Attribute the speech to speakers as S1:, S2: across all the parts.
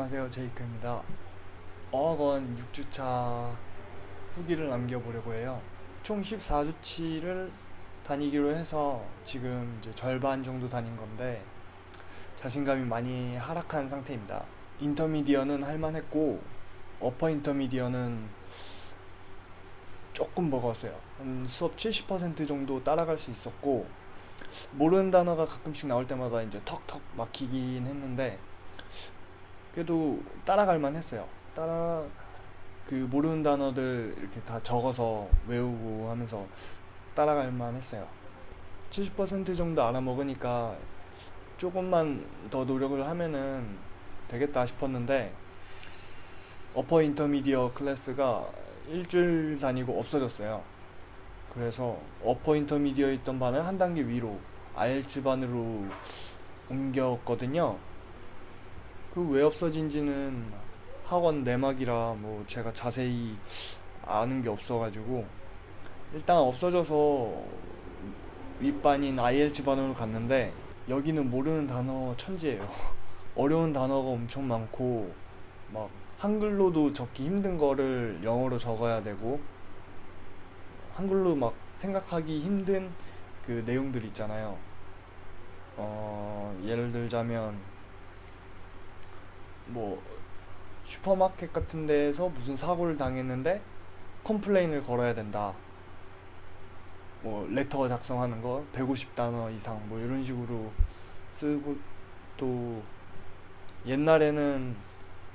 S1: 안녕하세요. 제이크입니다. 어학원 6주차 후기를 남겨보려고 해요. 총 14주치를 다니기로 해서 지금 이제 절반 정도 다닌 건데 자신감이 많이 하락한 상태입니다. 인터미디어는 할만했고 어퍼 인터미디어는 조금 버거웠어요. 한 수업 70% 정도 따라갈 수 있었고 모르는 단어가 가끔씩 나올 때마다 이제 턱턱 막히긴 했는데 그래도 따라갈만 했어요. 따라 그 모르는 단어들 이렇게 다 적어서 외우고 하면서 따라갈만 했어요. 70% 정도 알아먹으니까 조금만 더 노력을 하면은 되겠다 싶었는데 어퍼 인터미디어 클래스가 일주일 다니고 없어졌어요. 그래서 어퍼 인터미디어 있던 반을 한 단계 위로 IELTS 반으로 옮겼거든요 그 왜 없어진지는 학원 내막이라 뭐 제가 자세히 아는 게 없어가지고 일단 없어져서 윗반인 IELTS 반으로 갔는데 여기는 모르는 단어 천지예요. 어려운 단어가 엄청 많고 막 한글로도 적기 힘든 거를 영어로 적어야 되고 한글로 막 생각하기 힘든 그 내용들 있잖아요. 어 예를 들자면 뭐 슈퍼마켓 같은 데에서 무슨 사고를 당했는데 complain을 걸어야 된다. 뭐 letter 작성하는 거 150단어 이상 뭐 이런 식으로 쓰고 또 옛날에는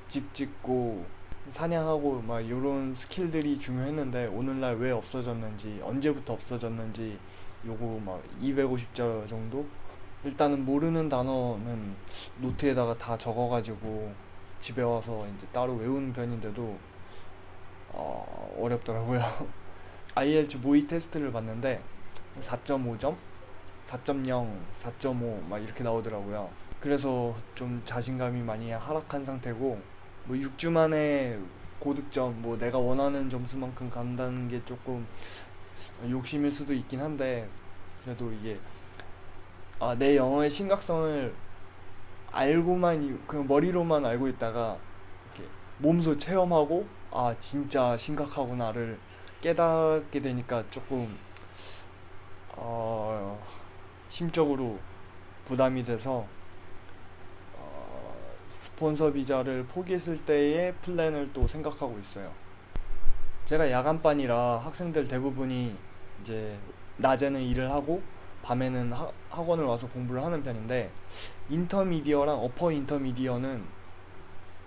S1: 집 짓고 사냥하고 막 이런 skill들이 중요했는데 오늘날 왜 없어졌는지 언제부터 없어졌는지 요거 막 250자 정도? 일단은 모르는 단어는 노트에다가 다 적어가지고 집에 와서 이제 따로 외우는 편인데도 어, 어렵더라고요. IELTS 모의 테스트를 봤는데 4.5점, 4.0, 4.5 막 이렇게 나오더라고요. 그래서 좀 자신감이 많이 하락한 상태고 뭐 6주 만에 고득점 뭐 내가 원하는 점수만큼 간다는 게 조금 욕심일 수도 있긴 한데 그래도 이게 아, 내 영어의 심각성을 알고만 그냥 머리로만 알고 있다가 이렇게 몸소 체험하고 아 진짜 심각하구나를 깨닫게 되니까 조금 어, 심적으로 부담이 돼서 어, 스폰서 비자를 포기했을 때의 플랜을 또 생각하고 있어요. 제가 야간반이라 학생들 대부분이 이제 낮에는 일을 하고 밤에는 하, 학원을 와서 공부를 하는 편인데 인터미디어랑 어퍼 인터미디어는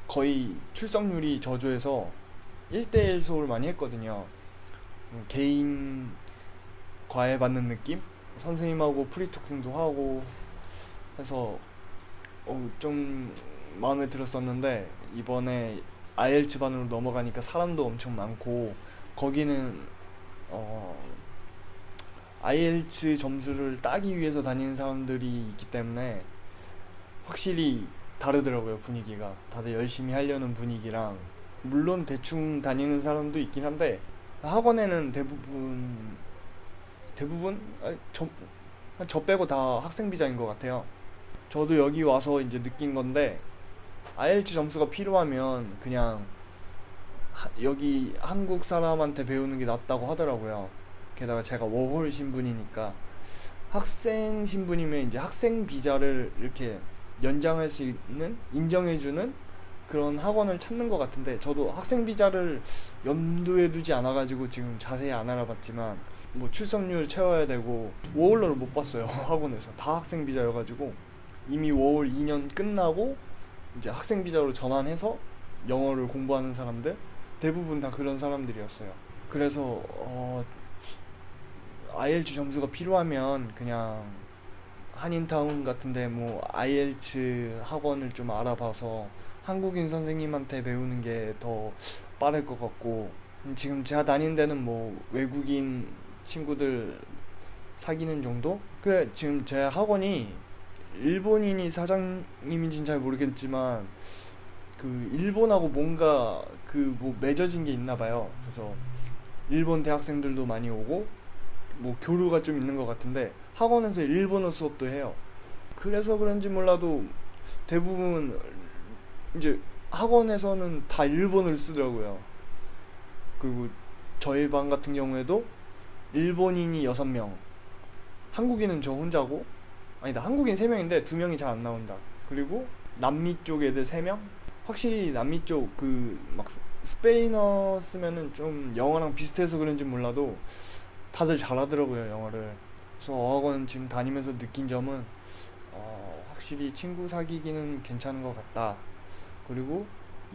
S1: 거의 출석률이 저조해서 1대1 수업을 많이 했거든요 개인 과외 받는 느낌? 선생님하고 프리토킹도 하고 해서 어, 좀 마음에 들었었는데 이번에 IELTS 반으로 넘어가니까 사람도 엄청 많고 거기는 어 IELTS 점수를 따기 위해서 다니는 사람들이 있기 때문에 확실히 다르더라고요 분위기가. 다들 열심히 하려는 분위기랑. 물론 대충 다니는 사람도 있긴 한데 학원에는 대부분 대부분? 저, 저 빼고 다 학생 비자인 것 같아요. 저도 여기 와서 이제 느낀 건데 IELTS 점수가 필요하면 그냥 하, 여기 한국 사람한테 배우는 게 낫다고 하더라고요 게다가 제가 워홀 신분이니까 학생 신분이면 이제 학생 비자를 이렇게 연장할 수 있는 인정해주는 그런 학원을 찾는 것 같은데 저도 학생 비자를 염두에 두지 않아 가지고 지금 자세히 안 알아봤지만 뭐 출석률 채워야 되고 워홀러를 못 봤어요 학원에서. 다 학생 비자여 가지고 이미 워홀 2년 끝나고 이제 학생 비자로 전환해서 영어를 공부하는 사람들 대부분 다 그런 사람들이었어요. 그래서 어 IELTS 점수가 필요하면 그냥 한인타운 같은데 뭐 IELTS 학원을 좀 알아봐서 한국인 선생님한테 배우는 게 더 빠를 것 같고 지금 제가 다니는 데는 뭐 외국인 친구들 사귀는 정도? 그 지금 제 학원이 일본인이 사장님인지는 잘 모르겠지만 그 일본하고 뭔가 그 뭐 맺어진 게 있나 봐요. 그래서 일본 대학생들도 많이 오고 뭐 교류가 좀 있는 것 같은데 학원에서 일본어 수업도 해요. 그래서 그런지 몰라도 대부분 이제 학원에서는 다 일본어를 쓰더라고요. 그리고 저희 반 같은 경우에도 일본인이 6명, 한국인은 저 혼자고, 아니다, 한국인 3명인데 2명이 잘 안 나온다. 그리고 남미 쪽 애들 3명? 확실히 남미 쪽 그 막 스페인어 쓰면은 좀 영어랑 비슷해서 그런지 몰라도 다들 잘하더라고요, 영어를. 그래서 어학원 지금 다니면서 느낀 점은 어, 확실히 친구 사귀기는 괜찮은 것 같다. 그리고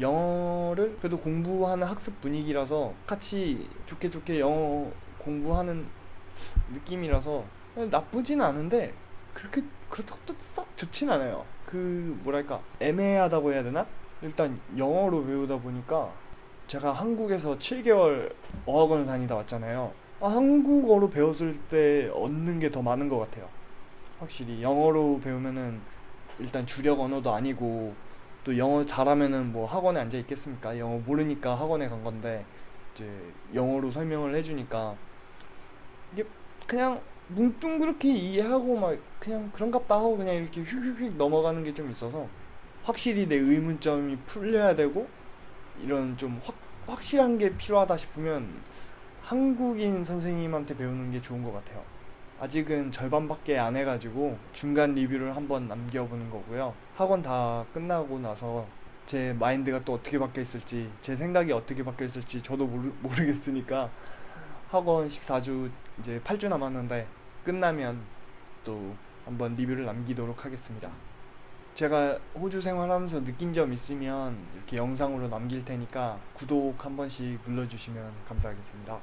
S1: 영어를 그래도 공부하는 학습 분위기라서 같이 좋게 좋게 영어 공부하는 느낌이라서 나쁘진 않은데 그렇게 그렇다고 또 썩 좋진 않아요. 그 뭐랄까 애매하다고 해야 되나? 일단 영어로 배우다 보니까 제가 한국에서 7개월 어학원을 다니다 왔잖아요. 아, 한국어로 배웠을 때 얻는 게 더 많은 것 같아요. 확실히 영어로 배우면은 일단 주력 언어도 아니고 또 영어 잘하면은 뭐 학원에 앉아 있겠습니까? 영어 모르니까 학원에 간 건데 이제 영어로 설명을 해주니까 이게 그냥 뭉뚱그렇게 이해하고 막 그냥 그런갑다 하고 그냥 이렇게 휙휙휙 넘어가는 게 좀 있어서 확실히 내 의문점이 풀려야 되고 이런 좀 확, 확실한 게 필요하다 싶으면 한국인 선생님한테 배우는 게 좋은 것 같아요. 아직은 절반밖에 안 해가지고 중간 리뷰를 한번 남겨보는 거고요. 학원 다 끝나고 나서 제 마인드가 또 어떻게 바뀌어 있을지, 제 생각이 어떻게 바뀌어 있을지 저도 모르, 모르겠으니까 학원 14주 이제 8주 남았는데 끝나면 또 한번 리뷰를 남기도록 하겠습니다. 제가 호주 생활하면서 느낀 점 있으면 이렇게 영상으로 남길 테니까 구독 한 번씩 눌러주시면 감사하겠습니다.